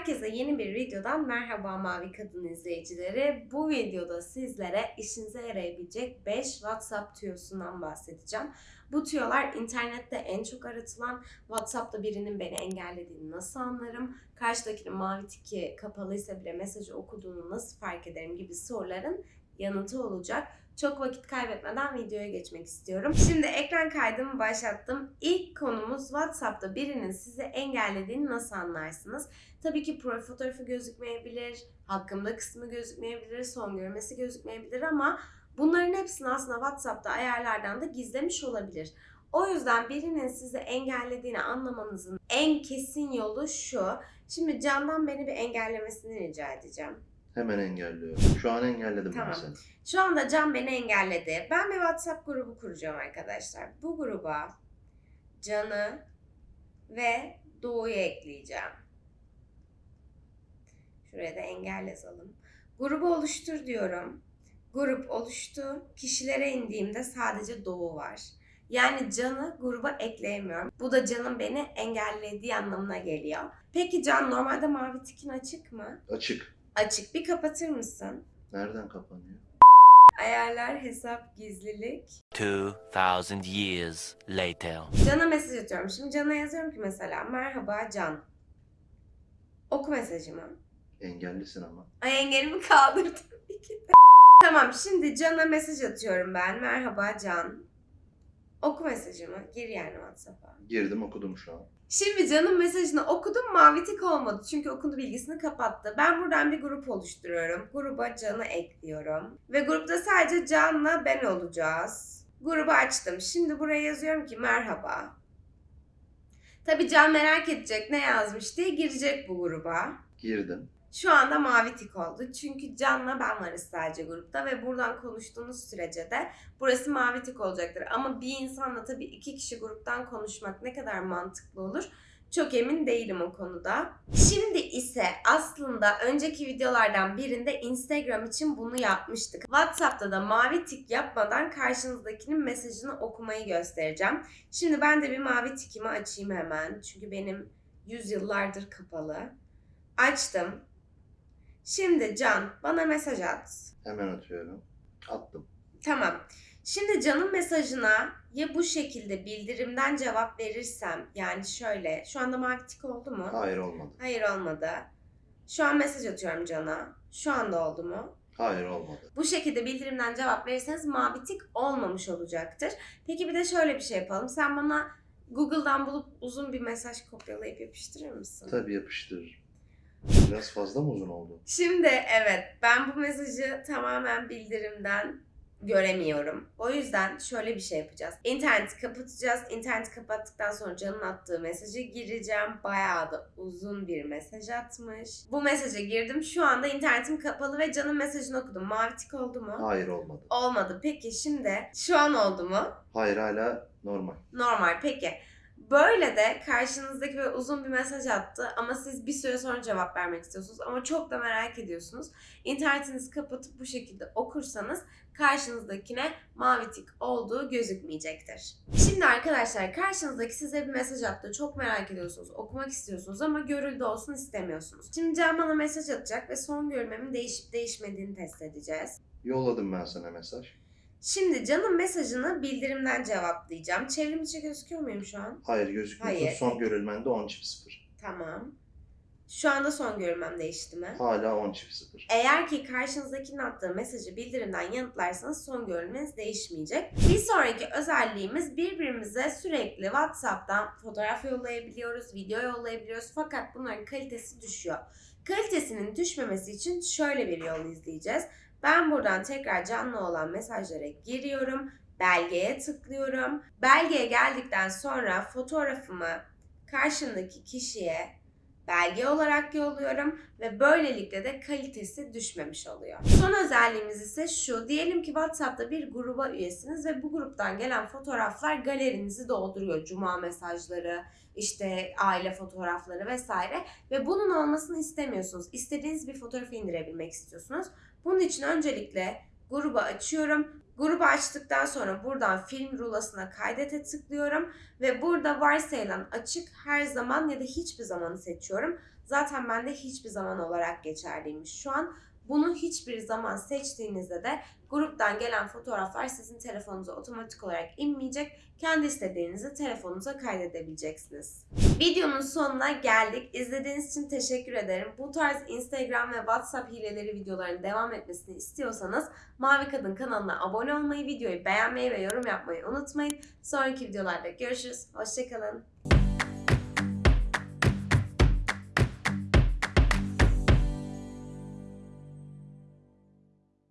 Herkese yeni bir videodan merhaba Mavi Kadın izleyicileri. Bu videoda sizlere işinize yarayabilecek 5 WhatsApp tüyosundan bahsedeceğim. Bu tüyolar internette en çok aratılan, WhatsApp'ta birinin beni engellediğini nasıl anlarım, karşıdakinin mavi tiki kapalıysa bile mesajı okuduğunu nasıl fark ederim gibi soruların yanıtı olacak. Çok vakit kaybetmeden videoya geçmek istiyorum. Şimdi ekran kaydımı başlattım. İlk konumuz WhatsApp'ta birinin sizi engellediğini nasıl anlarsınız? Tabii ki profil fotoğrafı gözükmeyebilir, hakkımda kısmı gözükmeyebilir, son görmesi gözükmeyebilir ama bunların hepsini aslında WhatsApp'ta ayarlardan da gizlemiş olabilir. O yüzden birinin sizi engellediğini anlamanızın en kesin yolu şu. Şimdi Can'dan beni bir engellemesini rica edeceğim. Hemen engelliyorum. Şu an engelledim Tamam. ben seni. Şu anda Can beni engelledi. Ben bir WhatsApp grubu kuracağım arkadaşlar. Bu gruba Can'ı ve Doğu'yu ekleyeceğim. Şuraya da engel yazalım. Grubu oluştur diyorum. Grup oluştu. Kişilere indiğimde sadece Doğu var. Yani Can'ı gruba ekleyemiyorum. Bu da Can'ın beni engellediği anlamına geliyor. Peki Can normalde mavi tikin açık mı? Açık. Açık. Bir kapatır mısın? Nereden kapanıyor? Ayarlar, hesap, gizlilik. 2000 years later. Can'a mesaj atıyorum. Şimdi Can'a yazıyorum ki mesela merhaba Can. Oku mesajımı. Engellisin ama. Ay engelimi kaldırdım. Tamam şimdi Can'a mesaj atıyorum ben. Merhaba Can. Oku mesajımı. Gir yani WhatsApp'a. Girdim okudum şu an. Şimdi Can'ın mesajını okudum mavi tik olmadı. Çünkü okundu bilgisini kapattı. Ben buradan bir grup oluşturuyorum. Gruba Can'ı ekliyorum. Ve grupta sadece Can'la ben olacağız. Grubu açtım. Şimdi buraya yazıyorum ki merhaba. Tabii Can merak edecek ne yazmış diye girecek bu gruba. Girdim. Şu anda mavi tik oldu. Çünkü Can'la ben varız sadece grupta ve buradan konuştuğunuz sürece de burası mavi tik olacaktır. Ama bir insanla tabii iki kişi gruptan konuşmak ne kadar mantıklı olur? Çok emin değilim o konuda. Şimdi ise aslında önceki videolardan birinde Instagram için bunu yapmıştık. WhatsApp'ta da mavi tik yapmadan karşınızdakinin mesajını okumayı göstereceğim. Şimdi ben de bir mavi tikimi açayım hemen. Çünkü benim yüzyıllardır kapalı. Açtım. Şimdi Can bana mesaj at. Hemen atıyorum. Attım. Tamam. Şimdi Can'ın mesajına ya bu şekilde bildirimden cevap verirsem yani şöyle şu anda mavi tik oldu mu? Hayır olmadı. Hayır olmadı. Şu an mesaj atıyorum Can'a. Şu anda oldu mu? Hayır olmadı. Bu şekilde bildirimden cevap verirseniz mavi tik olmamış olacaktır. Peki bir de şöyle bir şey yapalım. Sen bana Google'dan bulup uzun bir mesaj kopyalayıp yapıştırır mısın? Tabii yapıştırır. Biraz fazla mı uzun oldu? Şimdi evet ben bu mesajı tamamen bildirimden göremiyorum. O yüzden şöyle bir şey yapacağız. İnterneti kapatacağız. İnterneti kapattıktan sonra Can'ın attığı mesajı gireceğim. Bayağı da uzun bir mesaj atmış. Bu mesaja girdim. Şu anda internetim kapalı ve Can'ın mesajını okudum. Mavi tik oldu mu? Hayır olmadı. Olmadı. Peki şimdi şu an oldu mu? Hayır hala normal. Normal. Peki. Böyle de karşınızdaki böyle uzun bir mesaj attı ama siz bir süre sonra cevap vermek istiyorsunuz ama çok da merak ediyorsunuz. İnternetinizi kapatıp bu şekilde okursanız karşınızdakine mavi tik olduğu gözükmeyecektir. Şimdi arkadaşlar karşınızdaki size bir mesaj attı. Çok merak ediyorsunuz, okumak istiyorsunuz ama görüldü olsun istemiyorsunuz. Şimdi Can bana mesaj atacak ve son görmemin değişip değişmediğini test edeceğiz. Yolladım ben sana mesaj. Şimdi Can'ın mesajını bildirimden cevaplayacağım. Çevrim içi gözüküyor muyum şu an? Hayır gözükmüyor. Hayır. Son görülmende 10 çift 0. Tamam. Şu anda son görülmem değişti mi? Hala 10 çift 0. Eğer ki karşınızdakinin attığı mesajı bildirimden yanıtlarsanız son görülmeniz değişmeyecek. Bir sonraki özelliğimiz birbirimize sürekli WhatsApp'tan fotoğraf yollayabiliyoruz, video yollayabiliyoruz fakat bunların kalitesi düşüyor. Kalitesinin düşmemesi için şöyle bir yol izleyeceğiz. Ben buradan tekrar canlı olan mesajlara giriyorum. Belgeye tıklıyorum. Belgeye geldikten sonra fotoğrafımı karşımdaki kişiye belge olarak yolluyorum ve böylelikle de kalitesi düşmemiş oluyor. Son özelliğimiz ise şu. Diyelim ki WhatsApp'ta bir gruba üyesiniz ve bu gruptan gelen fotoğraflar galerinizi dolduruyor. Cuma mesajları, işte aile fotoğrafları vesaire ve bunun olmasını istemiyorsunuz. İstediğiniz bir fotoğrafı indirebilmek istiyorsunuz. Bunun için öncelikle grubu açıyorum. Grubu açtıktan sonra buradan film rulasına kaydete tıklıyorum ve burada varsayılan açık her zaman ya da hiçbir zamanı seçiyorum. zaten bende hiçbir zaman olarak geçerliymiş. Şu an bunu hiçbir zaman seçtiğinizde de gruptan gelen fotoğraflar sizin telefonunuza otomatik olarak inmeyecek. Kendi istediğinizi telefonunuza kaydedebileceksiniz. Videonun sonuna geldik. İzlediğiniz için teşekkür ederim. Bu tarz Instagram ve WhatsApp hileleri videoların devam etmesini istiyorsanız Mavi Kadın kanalına abone olmayı, videoyu beğenmeyi ve yorum yapmayı unutmayın. Sonraki videolarda görüşürüz. Hoşçakalın.